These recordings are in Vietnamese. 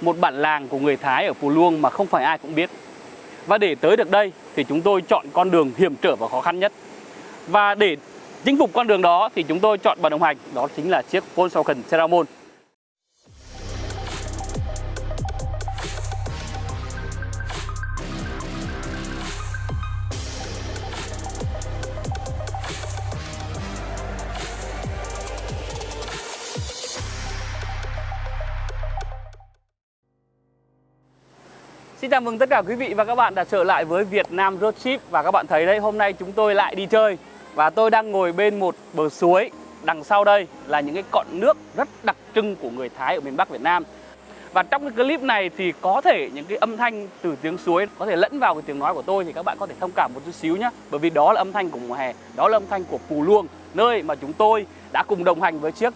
một bản làng của người Thái ở Pù Luông mà không phải ai cũng biết. Và để tới được đây thì chúng tôi chọn con đường hiểm trở và khó khăn nhất. Và để chinh phục con đường đó thì chúng tôi chọn bạn đồng hành, đó chính là chiếc Volkswagen Ceramon. Xin chào mừng tất cả quý vị và các bạn đã trở lại với Việt Nam Road Trip. Và các bạn thấy đấy, hôm nay chúng tôi lại đi chơi. Và tôi đang ngồi bên một bờ suối Đằng sau đây là những cái cọn nước rất đặc trưng của người Thái ở miền Bắc Việt Nam. Và trong cái clip này thì có thể những cái âm thanh từ tiếng suối có thể lẫn vào cái tiếng nói của tôi Thì các bạn có thể thông cảm một chút xíu nhé Bởi vì đó là âm thanh của mùa hè, đó là âm thanh của Pù Luông Nơi mà chúng tôi đã cùng đồng hành với chiếc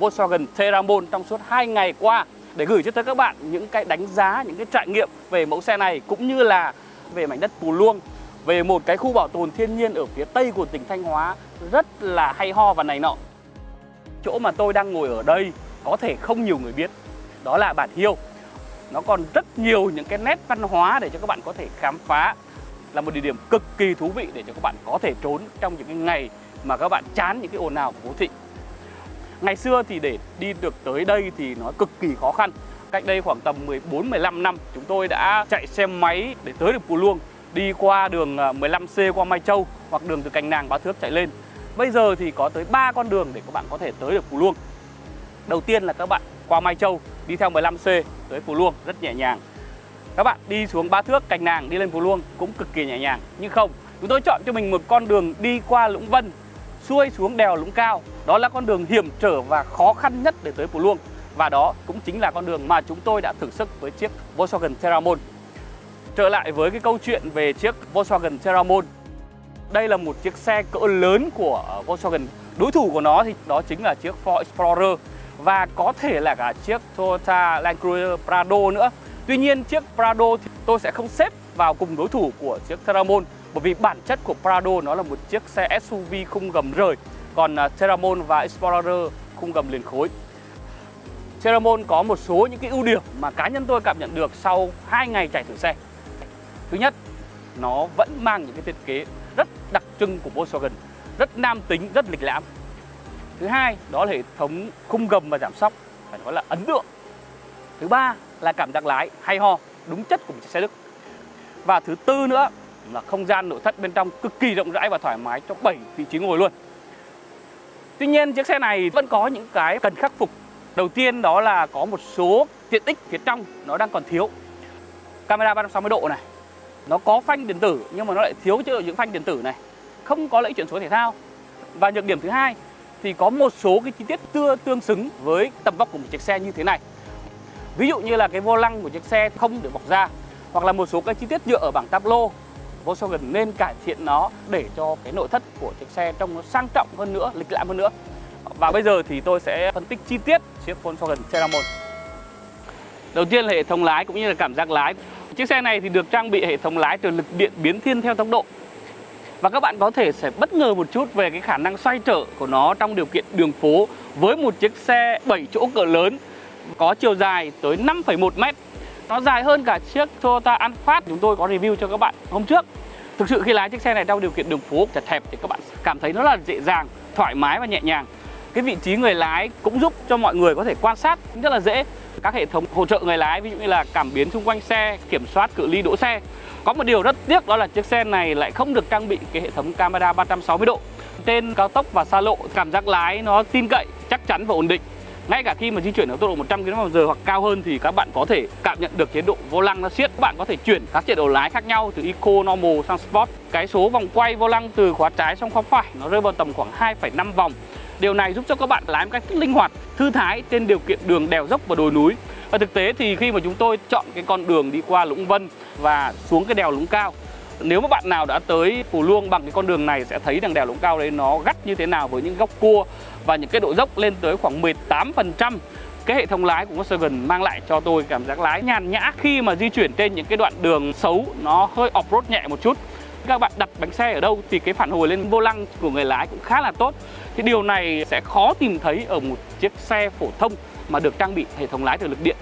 Volkswagen Terramon trong suốt 2 ngày qua để gửi cho tới các bạn những cái đánh giá, những cái trải nghiệm về mẫu xe này cũng như là về mảnh đất Pù Luông, về một cái khu bảo tồn thiên nhiên ở phía tây của tỉnh Thanh Hóa rất là hay ho và này nọ. Chỗ mà tôi đang ngồi ở đây có thể không nhiều người biết, đó là bản Hiêu. Nó còn rất nhiều những cái nét văn hóa để cho các bạn có thể khám phá là một địa điểm cực kỳ thú vị để cho các bạn có thể trốn trong những cái ngày mà các bạn chán những cái ồn ào của phố thị. Ngày xưa thì để đi được tới đây thì nó cực kỳ khó khăn. Cách đây khoảng tầm 14-15 năm chúng tôi đã chạy xe máy để tới được Pù Luông Đi qua đường à, 15C qua Mai Châu hoặc đường từ Cành Nàng Bá Thước chạy lên. Bây giờ thì có tới 3 con đường để các bạn có thể tới được Pù Luông. Đầu tiên là các bạn qua Mai Châu đi theo 15C tới Pù Luông rất nhẹ nhàng. Các bạn đi xuống Bá Thước, Cành Nàng đi lên Pù Luông cũng cực kỳ nhẹ nhàng. Nhưng không, chúng tôi chọn cho mình một con đường đi qua Lũng Vân xuôi xuống đèo Lũng Cao. Đó là con đường hiểm trở và khó khăn nhất để tới Pù Luông. Và đó cũng chính là con đường mà chúng tôi đã thử sức với chiếc Volkswagen Terramon Trở lại với cái câu chuyện về chiếc Volkswagen Terramon Đây là một chiếc xe cỡ lớn của Volkswagen. Đối thủ của nó thì đó chính là chiếc Ford Explorer Và có thể là cả chiếc Toyota Land Cruiser Prado nữa. Tuy nhiên chiếc Prado thì tôi sẽ không xếp vào cùng đối thủ của chiếc Terramon bởi vì bản chất của Prado nó là một chiếc xe SUV khung gầm rời còn à, ceramon Terramon và Explorer khung gầm liền khối. Terramon có một số những cái ưu điểm mà cá nhân tôi cảm nhận được sau 2 ngày chạy thử xe. Thứ nhất, nó vẫn mang những cái thiết kế rất đặc trưng của Volkswagen, rất nam tính, rất lịch lãm. Thứ hai, đó là hệ thống khung gầm và giảm sóc, phải nói là ấn tượng. Thứ ba là cảm giác lái hay ho, đúng chất của một chiếc xe Đức. Và thứ tư nữa là không gian nội thất bên trong cực kỳ rộng rãi và thoải mái cho 7 vị trí ngồi luôn. Tuy nhiên, chiếc xe này vẫn có những cái cần khắc phục. Đầu tiên đó là có một số tiện ích phía trong, nó đang còn thiếu. Camera 360 độ này, Nó có phanh điện tử, nhưng mà nó lại thiếu chế độ những phanh điện tử này. Không có lẫy chuyển số thể thao. Và nhược điểm thứ hai thì có một số cái chi tiết tưa tương xứng với tầm vóc của một chiếc xe như thế này. Ví dụ như là cái vô lăng của chiếc xe không được bọc ra Hoặc là một số cái chi tiết nhựa ở bảng tablo Volkswagen nên cải thiện nó để cho cái nội thất của chiếc xe trông nó sang trọng hơn nữa, lịch lãm hơn nữa. Và bây giờ thì tôi sẽ phân tích chi tiết chiếc Volkswagen Ceramon. Đầu tiên là hệ thống lái cũng như là cảm giác lái. Chiếc xe này thì được trang bị hệ thống lái từ lực điện biến thiên theo tốc độ. Và các bạn có thể sẽ bất ngờ một chút về cái khả năng xoay trở của nó trong điều kiện đường phố với một chiếc xe 7 chỗ cỡ lớn có chiều dài tới 5,1 mét nó dài hơn cả chiếc Toyota Alphard chúng tôi có review cho các bạn hôm trước. Thực sự khi lái chiếc xe này trong điều kiện đường phố chật hẹp thì các bạn cảm thấy nó là dễ dàng, thoải mái và nhẹ nhàng. Cái vị trí người lái cũng giúp cho mọi người có thể quan sát rất là dễ. Các hệ thống hỗ trợ người lái ví dụ như là cảm biến xung quanh xe, kiểm soát cự ly đỗ xe. Có một điều rất tiếc đó là chiếc xe này lại không được trang bị cái hệ thống camera 360 độ. Trên cao tốc và xa lộ cảm giác lái nó tin cậy, chắc chắn và ổn định ngay cả khi mà di chuyển ở tốc độ 100 km/h hoặc cao hơn thì các bạn có thể cảm nhận được chế độ vô lăng nó siết. Các bạn có thể chuyển các chế độ lái khác nhau từ Eco, Normal sang Sport. Cái số vòng quay vô lăng từ khóa trái sang khóa phải nó rơi vào tầm khoảng 2,5 vòng. Điều này giúp cho các bạn lái một cách linh hoạt, thư thái trên điều kiện đường đèo dốc và đồi núi. Và thực tế thì khi mà chúng tôi chọn cái con đường đi qua Lũng Vân và xuống cái đèo Lũng Cao nếu mà bạn nào đã tới Phù Luông bằng cái con đường này sẽ thấy rằng đèo Lũng Cao đấy nó gắt như thế nào với những góc cua và những cái độ dốc lên tới khoảng 18%. Cái hệ thống lái của Volkswagen mang lại cho tôi cảm giác lái nhàn nhã khi mà di chuyển trên những cái đoạn đường xấu, nó hơi off-road nhẹ một chút. Các bạn đặt bánh xe ở đâu thì cái phản hồi lên vô lăng của người lái cũng khá là tốt. Thì điều này sẽ khó tìm thấy ở một chiếc xe phổ thông mà được trang bị hệ thống lái từ lực điện.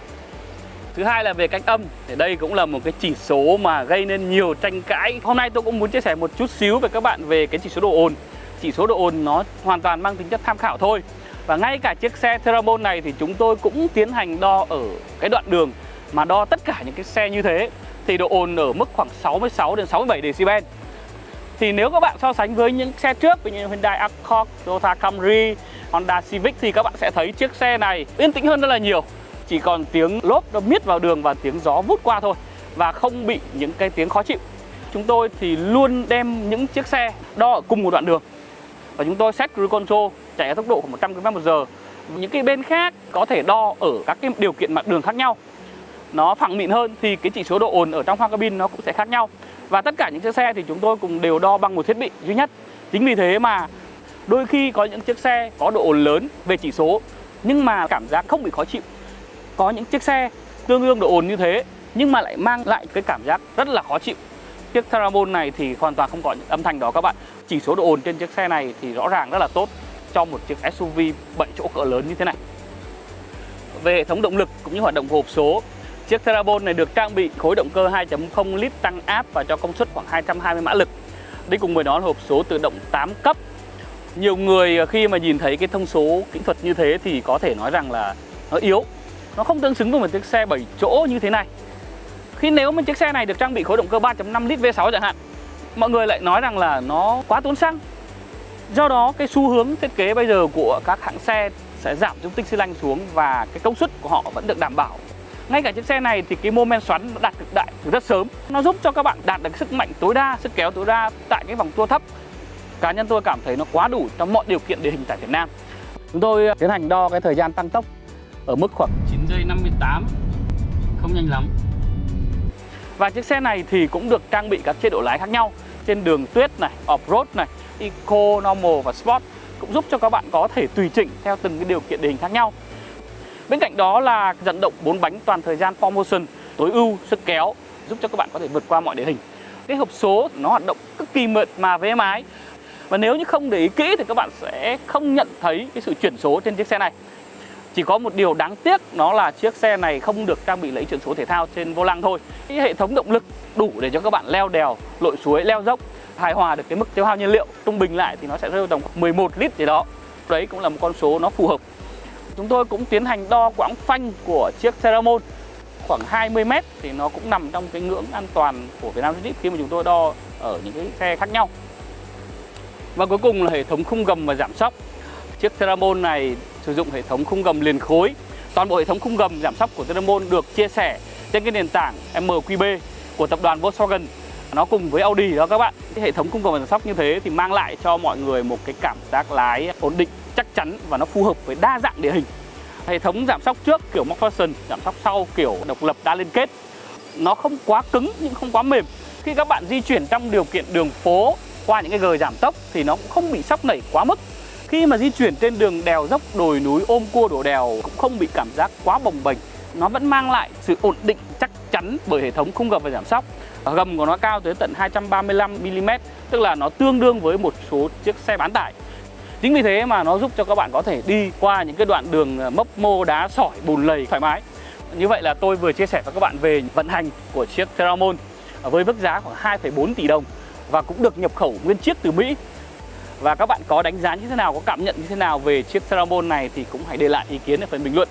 Thứ hai là về cách âm thì đây cũng là một cái chỉ số mà gây nên nhiều tranh cãi. Hôm nay tôi cũng muốn chia sẻ một chút xíu với các bạn về cái chỉ số độ ồn. Chỉ số độ ồn nó hoàn toàn mang tính chất tham khảo thôi. Và ngay cả chiếc xe Terramon này thì chúng tôi cũng tiến hành đo ở cái đoạn đường mà đo tất cả những cái xe như thế thì độ ồn ở mức khoảng 66 đến 67 decibel. Thì nếu các bạn so sánh với những xe trước như Hyundai Accord, Toyota Camry, Honda Civic thì các bạn sẽ thấy chiếc xe này yên tĩnh hơn rất là nhiều. Chỉ còn tiếng lốp nó miết vào đường và tiếng gió vút qua thôi và không bị những cái tiếng khó chịu. Chúng tôi thì luôn đem những chiếc xe đo ở cùng một đoạn đường và chúng tôi set cruise control chạy ở tốc độ khoảng 100 km/h. Những cái bên khác có thể đo ở các cái điều kiện mặt đường khác nhau. Nó phẳng mịn hơn thì cái chỉ số độ ồn ở trong khoang cabin nó cũng sẽ khác nhau. Và tất cả những chiếc xe thì chúng tôi cùng đều đo bằng một thiết bị duy nhất. Chính vì thế mà đôi khi có những chiếc xe có độ ồn lớn về chỉ số nhưng mà cảm giác không bị khó chịu. Có những chiếc xe tương đương độ ồn như thế, nhưng mà lại mang lại cái cảm giác rất là khó chịu. Chiếc Terramon này thì hoàn toàn không có những âm thanh đó các bạn. Chỉ số độ ồn trên chiếc xe này thì rõ ràng rất là tốt cho một chiếc SUV 7 chỗ cỡ lớn như thế này. Về hệ thống động lực cũng như hoạt động của hộp số, Chiếc Terabon này được trang bị khối động cơ 2.0 lít tăng áp và cho công suất khoảng 220 mã lực. Đi cùng với đó là hộp số tự động 8 cấp. Nhiều người khi mà nhìn thấy cái thông số kỹ thuật như thế thì có thể nói rằng là nó yếu. Nó không tương xứng với một chiếc xe 7 chỗ như thế này. Khi nếu mà chiếc xe này được trang bị khối động cơ 3.5 lít V6 chẳng hạn, mọi người lại nói rằng là nó quá tốn xăng. Do đó cái xu hướng thiết kế bây giờ của các hãng xe sẽ giảm dung tích xi lanh xuống và cái công suất của họ vẫn được đảm bảo. Ngay cả chiếc xe này thì cái mô men xoắn nó đạt cực đại từ rất sớm. Nó giúp cho các bạn đạt được sức mạnh tối đa sức kéo tối đa tại cái vòng tua thấp. Cá nhân tôi cảm thấy nó quá đủ trong mọi điều kiện địa hình tại Việt Nam. Chúng tôi ờ, tiến hành đo cái thời gian tăng tốc ở mức khoảng 9 giây 58 không nhanh lắm và chiếc xe này thì cũng được trang bị các chế độ lái khác nhau trên đường tuyết này, off-road này, eco, normal và sport cũng giúp cho các bạn có thể tùy chỉnh theo từng cái điều kiện địa hình khác nhau Bên cạnh đó là dẫn động 4 bánh toàn thời gian 4 motion tối ưu sức kéo giúp cho các bạn có thể vượt qua mọi địa hình. Cái hộp số nó hoạt động cực kỳ mượt mà với êm ái. Và nếu như không để ý kỹ thì các bạn sẽ không nhận thấy cái sự chuyển số trên chiếc xe này. Chỉ có một điều đáng tiếc đó là chiếc xe này không được trang bị lấy chuyển số thể thao trên vô lăng thôi. Cái hệ thống động lực đủ để cho các bạn leo đèo, lội suối, leo dốc hài hòa được cái mức tiêu hao nhiên liệu trung bình lại thì nó sẽ rơi tầm 11 lít gì đó. Đấy cũng là một con số nó phù hợp Chúng tôi cũng tiến hành đo quãng phanh của chiếc Ceramon khoảng 20 m thì nó cũng nằm trong cái ngưỡng an toàn của Việt Nam Jeep khi mà chúng tôi đo ở những cái xe khác nhau. Và cuối cùng là hệ thống khung gầm và giảm sóc. Chiếc Ceramon này sử dụng hệ thống khung gầm liền khối. Toàn bộ hệ thống khung gầm giảm sóc của Ceramon được chia sẻ trên cái nền tảng MQB của tập đoàn Volkswagen nó cùng với Audi đó các bạn. Cái hệ thống khung gầm giảm sóc như thế thì mang lại cho mọi người một cái cảm giác lái ổn định chắc chắn và nó phù hợp với đa dạng địa hình. Hệ thống giảm sóc trước kiểu McPherson, giảm sóc sau kiểu độc lập đa liên kết. Nó không quá cứng nhưng không quá mềm. Khi các bạn di chuyển trong điều kiện đường phố qua những cái gờ giảm tốc thì nó cũng không bị sóc nảy quá mức. Khi mà di chuyển trên đường đèo dốc đồi núi ôm cua đổ đèo cũng không bị cảm giác quá bồng bềnh. Nó vẫn mang lại sự ổn định chắc chắn bởi hệ thống khung gầm và giảm sóc. Gầm của nó cao tới tận 235mm, tức là nó tương đương với một số chiếc xe bán tải. Chính vì thế mà nó giúp cho các bạn có thể đi qua những cái đoạn đường ờ, mốc mô đá sỏi bùn lầy thoải mái. Như vậy là tôi vừa chia sẻ với các bạn về vận hành của chiếc Terramon với mức giá khoảng 2,4 tỷ đồng và cũng được nhập khẩu nguyên chiếc từ Mỹ. Và các bạn có đánh giá như thế nào, có cảm nhận như thế nào về chiếc Terramon này thì cũng hãy để lại ý kiến ở phần bình luận.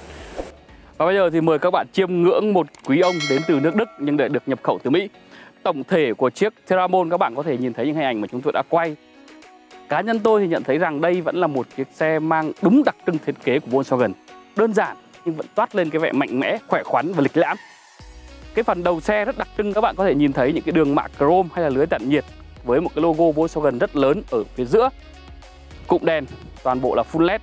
Và bây giờ thì mời các bạn chiêm ngưỡng một quý ông đến từ nước Đức nhưng để được nhập khẩu từ Mỹ. Tổng thể của chiếc Terramon các bạn có thể nhìn thấy những hình ảnh mà chúng tôi đã quay Cá nhân tôi thì nhận thấy rằng đây vẫn là một chiếc xe mang đúng đặc trưng thiết kế của Volkswagen. Đơn giản nhưng vẫn toát lên cái vẻ mạnh mẽ, khỏe khoắn và lịch lãm. Cái phần đầu xe rất đặc trưng các bạn có thể nhìn thấy những cái đường mạ chrome hay là lưới tản nhiệt với một cái logo Volkswagen rất lớn ở phía giữa. Cụm đèn toàn bộ là full LED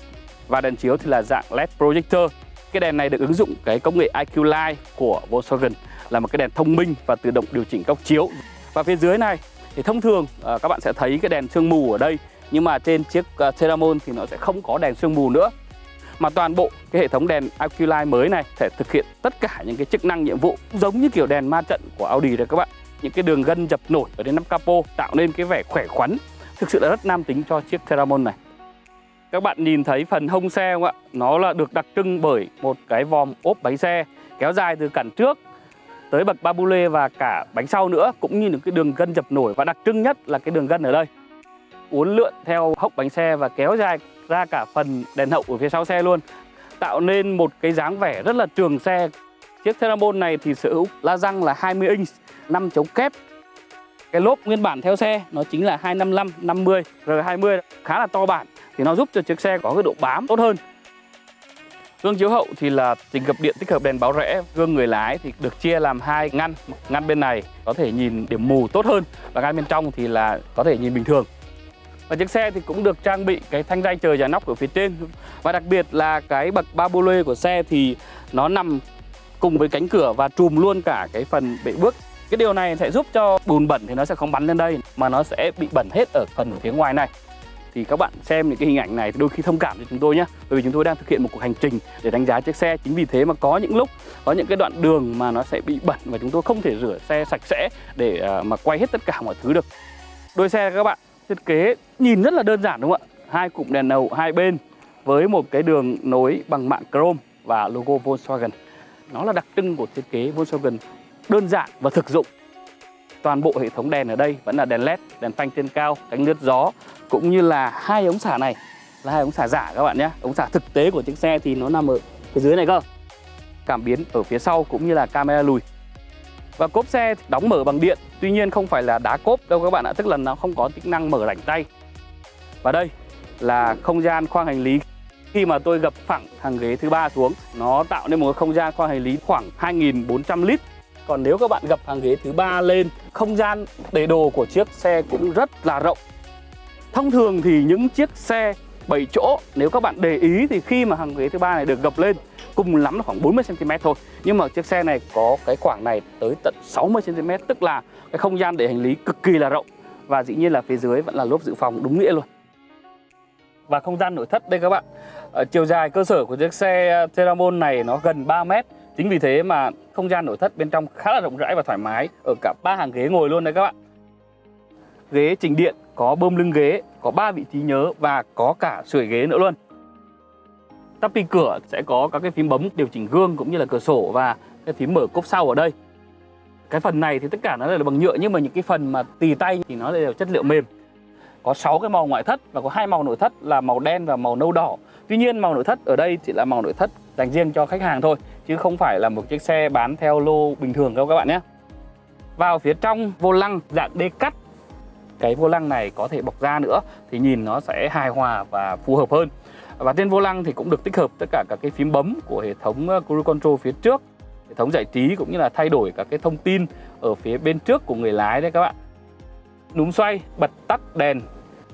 và đèn chiếu thì là dạng LED projector. Cái đèn này được ứng dụng cái công nghệ IQ Light của Volkswagen là một cái đèn thông minh và tự động điều chỉnh góc chiếu. Và phía dưới này thì thông thường à, các bạn sẽ thấy cái đèn sương mù ở đây nhưng mà trên chiếc uh, Ceramon thì nó sẽ không có đèn sương mù nữa mà toàn bộ cái hệ thống đèn IQ mới này sẽ thực hiện tất cả những cái chức năng nhiệm vụ giống như kiểu đèn ma trận của Audi đấy các bạn những cái đường gân dập nổi ở trên nắp capo tạo nên cái vẻ khỏe khoắn. Thực sự là rất nam tính cho chiếc Theramon này. Các bạn nhìn thấy phần hông xe không ạ? Nó là được đặc trưng bởi một cái vòm ốp bánh xe kéo dài từ cản trước tới bậc ba lê và cả bánh sau nữa, cũng như những cái đường gân dập nổi. Và đặc trưng nhất là cái đường gân ở đây. Uốn lượn theo hốc bánh xe và kéo dài ra cả phần đèn hậu ở phía sau xe luôn, tạo nên một cái dáng vẻ rất là trường xe chiếc Theramon này thì sở hữu la răng là 20 inch 5 chống kép cái lốp nguyên bản theo xe nó chính là 255 50 R20 khá là to bản thì nó giúp cho chiếc xe có cái độ bám tốt hơn Gương chiếu hậu thì là trình gập điện tích hợp đèn báo rẽ. Gương người lái thì được chia làm hai ngăn. Ngăn bên này có thể nhìn điểm mù tốt hơn và ngăn bên trong thì là có thể nhìn bình thường. Và chiếc xe thì cũng được trang bị cái thanh ray trời và nóc ở phía trên Và đặc biệt là cái bậc ba lê của xe thì nó nằm cùng với cánh cửa và trùm luôn cả cái phần bệ bước. Cái điều này sẽ giúp cho bùn bẩn thì nó sẽ không bắn lên đây, mà nó sẽ bị bẩn hết ở phần phía ngoài này. Thì các bạn xem những cái hình ảnh này đôi khi thông cảm cho chúng tôi nhé bởi vì chúng tôi đang thực hiện một cuộc hành trình để đánh giá chiếc xe. Chính vì thế mà có những lúc, có những cái đoạn đường mà nó sẽ bị bẩn và chúng tôi không thể rửa xe sạch sẽ để à, mà quay hết tất cả mọi thứ được. Đôi xe các bạn, thiết kế nhìn rất là đơn giản đúng không ạ? Hai cụm đèn đầu hai bên với một cái đường nối bằng mạng chrome và logo Volkswagen nó là đặc trưng của thiết kế Volkswagen. Đơn giản và thực dụng. Toàn bộ hệ thống đèn ở đây vẫn là đèn led đèn phanh trên cao, cánh lướt gió, cũng như là hai ống xả này. Là hai ống xả giả các bạn nhé. Ống xả thực tế của chiếc xe thì nó nằm ở phía dưới này cơ. Cảm biến ở phía sau cũng như là camera lùi. Và cốp xe đóng mở bằng điện, tuy nhiên không phải là đá cốp đâu các bạn ạ, tức là nó không có tính năng mở rảnh tay. Và đây là không gian khoang hành lý khi mà tôi gập phẳng hàng ghế thứ ba xuống, nó tạo nên một không gian khoang hành lý khoảng 2.400 lít còn nếu các bạn gập hàng ghế thứ ba lên, không gian để đồ của chiếc xe cũng rất là rộng Thông thường thì những chiếc xe 7 chỗ, nếu các bạn để ý thì khi mà hàng ghế thứ ba này được gập lên, cùng lắm là khoảng 40 cm thôi. Nhưng mà chiếc xe này có cái khoảng này tới tận 60 cm tức là cái không gian để hành lý cực kỳ là rộng và dĩ nhiên là phía dưới vẫn là lốp dự phòng đúng nghĩa luôn. Và không gian nội thất đây các bạn. à, chiều dài cơ sở của chiếc xe Teramon này nó gần 3 mét. Chính vì thế mà không gian nội thất bên trong khá là rộng rãi và thoải mái ở cả ba hàng ghế ngồi luôn đấy các bạn. Ghế chỉnh điện có bơm lưng ghế, có 3 vị trí nhớ và có cả sưởi ghế nữa luôn. Tappy cửa sẽ có các cái phím bấm điều chỉnh gương cũng như là cửa sổ và cái phím mở cốp sau ở đây. Cái phần này thì tất cả nó là bằng nhựa nhưng mà những cái phần mà tì tay thì nó đều chất liệu mềm. Có 6 cái màu ngoại thất và có hai màu nội thất là màu đen và màu nâu đỏ. Tuy nhiên, màu nội thất ở đây chỉ là màu nội thất dành riêng cho khách hàng thôi, chứ không phải là một chiếc xe bán theo lô bình thường đâu các bạn nhé. Vào phía trong vô lăng, dạng đê cắt cái vô lăng này có thể bọc da nữa thì nhìn nó sẽ hài hòa và phù hợp hơn và trên vô lăng thì cũng được tích hợp tất cả các cái phím bấm của hệ thống ờ, cruise control phía trước hệ thống giải trí cũng như là thay đổi các cái thông tin ở phía bên trước của người lái đấy các bạn núm xoay, bật tắt đèn.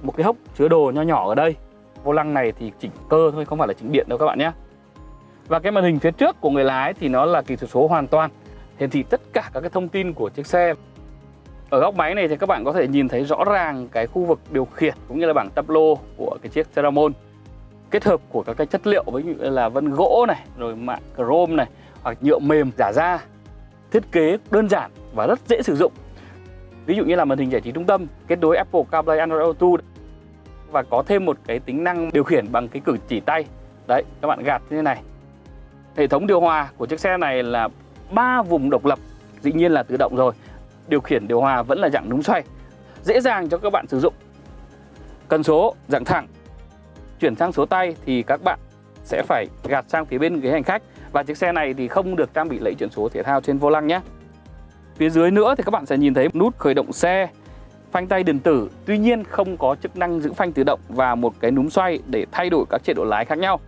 Một cái hốc chứa đồ nho nhỏ ở đây. Vô lăng này thì chỉnh cơ thôi, không phải là chỉnh điện đâu các bạn nhé. Và cái màn hình phía trước của người lái thì nó là kỹ thuật số hoàn toàn. Hiển thị tất cả các cái thông tin của chiếc xe. Ở góc máy này thì các bạn có thể nhìn thấy rõ ràng cái khu vực điều khiển cũng như là bảng tắp lô của cái chiếc Ceramon. Kết hợp của các cái chất liệu với như là vân gỗ này, rồi mạng chrome này, hoặc nhựa mềm giả da. Thiết kế đơn giản và rất dễ sử dụng ví dụ như là màn hình giải trí trung tâm, kết nối Apple CarPlay, Android Auto. Và có thêm một cái tính năng điều khiển bằng cái cử chỉ tay. Đấy, các bạn gạt như thế này. Hệ thống điều hòa của chiếc xe này là ba vùng độc lập, dĩ nhiên là tự động rồi. Điều khiển, điều hòa vẫn là dạng núm xoay, dễ dàng cho các bạn sử dụng. Cần số, dạng thẳng. Chuyển sang số tay thì các bạn sẽ phải gạt sang phía bên ghế hành khách. Và chiếc xe này thì không được trang bị lẫy chuyển số thể thao trên vô lăng nhé phía dưới nữa thì các bạn sẽ nhìn thấy nút khởi động xe, phanh tay điện tử. Tuy nhiên không có chức năng giữ phanh tự động và một cái núm xoay để thay đổi các chế độ lái khác nhau.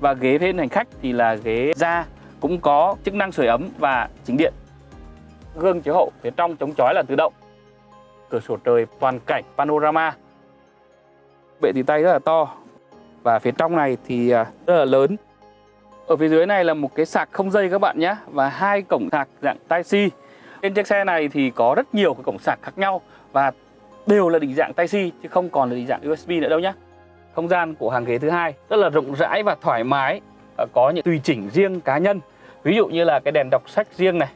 Và ghế bên hành khách thì là ghế da, cũng có chức năng sưởi ấm và chính điện. Gương chiếu hậu phía trong chống chói là tự động. Cửa sổ trời, toàn cảnh, panorama. Bệ tì tay rất là to. Và phía trong này thì à, rất là lớn ở phía dưới này là một cái sạc không dây các bạn nhé, và hai cổng sạc dạng Type C trên chiếc xe này thì có rất nhiều cái cổng sạc khác nhau và đều là định dạng Type C chứ không còn là định dạng USB nữa đâu nhé. Không gian của hàng ghế thứ hai rất là rộng rãi và thoải mái có những tùy chỉnh riêng cá nhân. Ví dụ như là cái đèn đọc sách riêng này,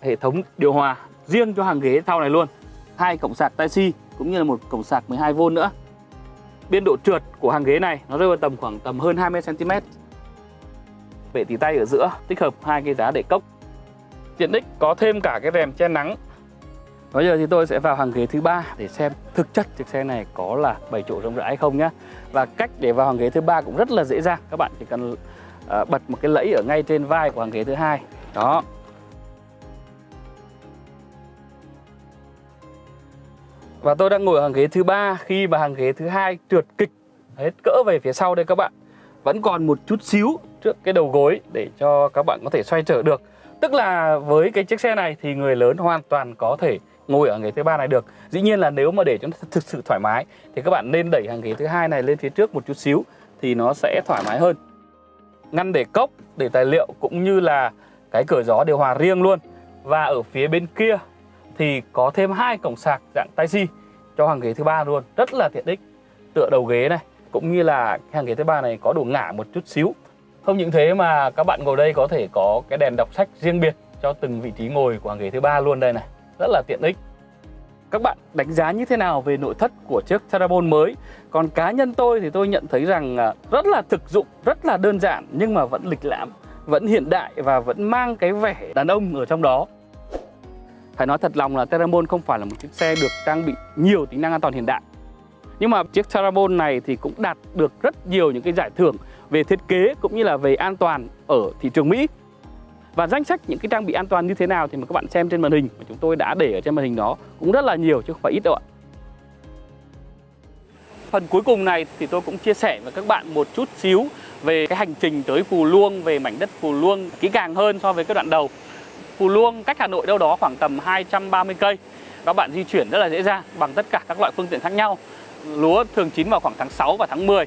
hệ thống điều hòa riêng cho hàng ghế sau này luôn. Hai cổng sạc Type-C cũng như là một cổng sạc 12V nữa. Biên độ trượt của hàng ghế này nó rơi vào tầm khoảng tầm hơn 20 cm. Bệ tỉ tay ở giữa tích hợp hai cái giá để cốc. Tiện ích có thêm cả cái rèm che nắng. Bây giờ thì tôi sẽ vào hàng ghế thứ ba để xem thực chất chiếc xe này có là 7 chỗ rộng rãi hay không nhá. Và cách để vào hàng ghế thứ ba cũng rất là dễ dàng. Các bạn chỉ cần uh, bật một cái lẫy ở ngay trên vai của hàng ghế thứ hai. Đó, Và tôi đang ngồi ở hàng ghế thứ ba khi mà hàng ghế thứ hai trượt kịch hết cỡ về phía sau đây các bạn. Vẫn còn một chút xíu trước cái đầu gối để cho các bạn có thể xoay trở được. Tức là với cái chiếc xe này thì người lớn hoàn toàn có thể ngồi ở ghế thứ ba này được. Dĩ nhiên là nếu mà để cho nó thực sự thoải mái thì các bạn nên đẩy hàng ghế thứ hai này lên phía trước một chút xíu thì nó sẽ thoải mái hơn. Ngăn để cốc, để tài liệu cũng như là cái cửa gió điều hòa riêng luôn. Và ở phía bên kia thì có thêm hai cổng sạc dạng tai si cho hàng ghế thứ ba luôn, rất là tiện ích. Tựa đầu ghế này cũng như là hàng ghế thứ ba này có độ ngả một chút xíu. Không những thế mà các bạn ngồi đây có thể có cái đèn đọc sách riêng biệt cho từng vị trí ngồi của hàng ghế thứ ba luôn đây này, rất là tiện ích. Các bạn đánh giá như thế nào về nội thất của chiếc Terabon mới? Còn cá nhân tôi thì tôi nhận thấy rằng à, rất là thực dụng, rất là đơn giản nhưng mà vẫn lịch lãm, vẫn hiện đại và vẫn mang cái vẻ đàn ông ở trong đó. Phải nói thật lòng là Terramon không phải là một chiếc xe được trang bị nhiều tính năng an toàn hiện đại Nhưng mà chiếc Terramon này thì cũng đạt được rất nhiều những cái giải thưởng về thiết kế cũng như là về an toàn ở thị trường Mỹ và danh sách những cái trang bị an toàn như thế nào thì mà các bạn xem trên màn hình mà chúng tôi đã để ở trên màn hình đó cũng rất là nhiều chứ không phải ít đâu ạ. Phần cuối cùng này thì tôi cũng chia sẻ với các bạn một chút xíu về cái hành trình tới Phù Luông, về mảnh đất Phù Luông kỹ càng hơn so với cái đoạn đầu. Phù Luông cách Hà Nội đâu đó khoảng tầm 230 cây. Các bạn di chuyển rất là dễ dàng bằng tất cả các loại phương tiện khác nhau. Lúa thường chín vào khoảng tháng 6 và tháng 10.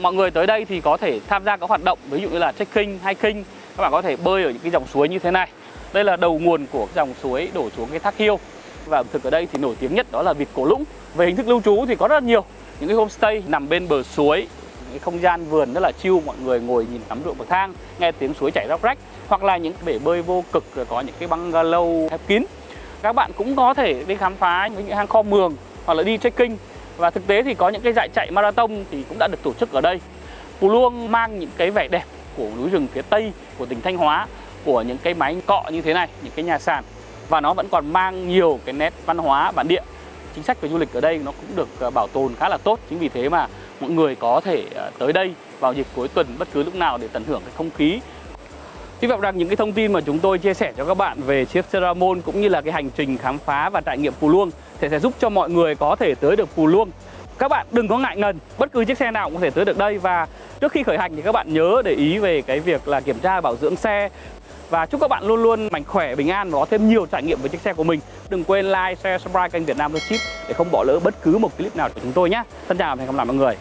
Mọi người tới đây thì có thể tham gia các hoạt động ví dụ như là trekking, hiking. Các bạn có thể bơi ở những cái dòng suối như thế này. Đây là đầu nguồn của dòng suối đổ xuống cái thác hiêu. Và ẩm thực ở đây thì nổi tiếng nhất đó là vịt cổ lũng. Về hình thức lưu trú thì có rất là nhiều. Những cái homestay nằm bên bờ suối, cái không gian vườn rất là chill mọi người ngồi nhìn tắm ruộng bậc thang nghe tiếng suối chảy róc rách hoặc là những bể bơi vô cực rồi có những cái bungalow khép kín các bạn cũng có thể đi khám phá những hang kho mường hoặc là đi trekking và thực tế thì có những cái dạy chạy marathon thì cũng đã được tổ chức ở đây. Pù Luông mang những cái vẻ đẹp của núi rừng phía tây, của tỉnh Thanh Hóa, của những cái máy cọ như thế này, những cái nhà sàn. Và nó vẫn còn mang nhiều cái nét văn hóa bản địa. Chính sách về du lịch ở đây nó cũng được ờ, bảo tồn khá là tốt. Chính vì thế mà mọi người có thể ờ, tới đây vào dịp cuối tuần bất cứ lúc nào để tận hưởng cái không khí Hy vọng rằng những cái thông tin mà chúng tôi chia sẻ cho các bạn về chiếc Ceramon cũng như là cái hành trình khám phá và trải nghiệm Phù Luông thì sẽ giúp cho mọi người có thể tới được Phù Luông. Các bạn đừng có ngại ngần, bất cứ chiếc xe nào cũng có thể tới được đây và trước khi khởi hành thì các bạn nhớ để ý về cái việc là kiểm tra bảo dưỡng xe và chúc các bạn luôn luôn mạnh khỏe, bình an và có thêm nhiều trải nghiệm với chiếc xe của mình. Đừng quên like, share, subscribe kênh Việt Nam Chip để không bỏ lỡ bất cứ một clip nào của chúng tôi nhé. Xin chào và hẹn gặp lại mọi người.